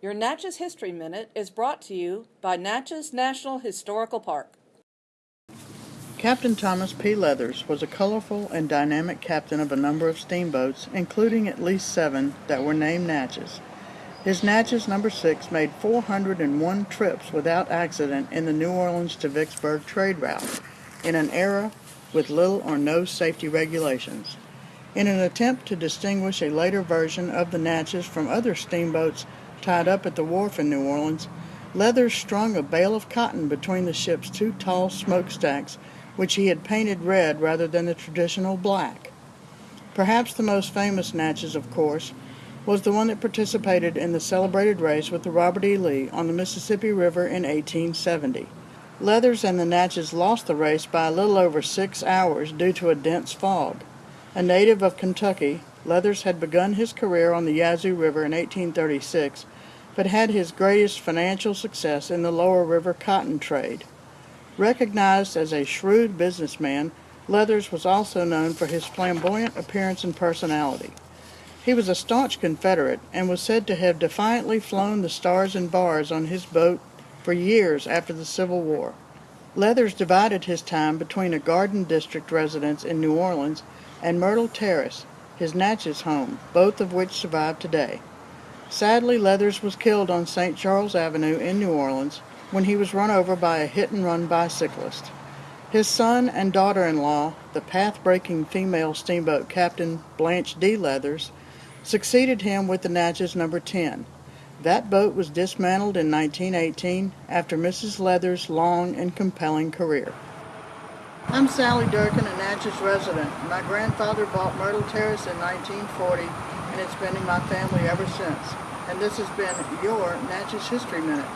Your Natchez History Minute is brought to you by Natchez National Historical Park. Captain Thomas P. Leathers was a colorful and dynamic captain of a number of steamboats, including at least seven that were named Natchez. His Natchez number 6 made 401 trips without accident in the New Orleans to Vicksburg trade route, in an era with little or no safety regulations. In an attempt to distinguish a later version of the Natchez from other steamboats tied up at the wharf in New Orleans, Leathers strung a bale of cotton between the ship's two tall smokestacks, which he had painted red rather than the traditional black. Perhaps the most famous Natchez, of course, was the one that participated in the celebrated race with the Robert E. Lee on the Mississippi River in 1870. Leathers and the Natchez lost the race by a little over six hours due to a dense fog. A native of Kentucky, Leathers had begun his career on the Yazoo River in 1836, but had his greatest financial success in the lower river cotton trade. Recognized as a shrewd businessman, Leathers was also known for his flamboyant appearance and personality. He was a staunch Confederate and was said to have defiantly flown the stars and bars on his boat for years after the Civil War. Leathers divided his time between a Garden District residence in New Orleans and Myrtle Terrace, his Natchez home, both of which survive today. Sadly, Leathers was killed on St. Charles Avenue in New Orleans when he was run over by a hit-and-run bicyclist. His son and daughter-in-law, the path-breaking female steamboat captain Blanche D. Leathers, succeeded him with the Natchez number 10. That boat was dismantled in 1918 after Mrs. Leathers' long and compelling career. I'm Sally Durkin, a Natchez resident. My grandfather bought Myrtle Terrace in 1940 and it's been in my family ever since. And this has been your Natchez History Minute.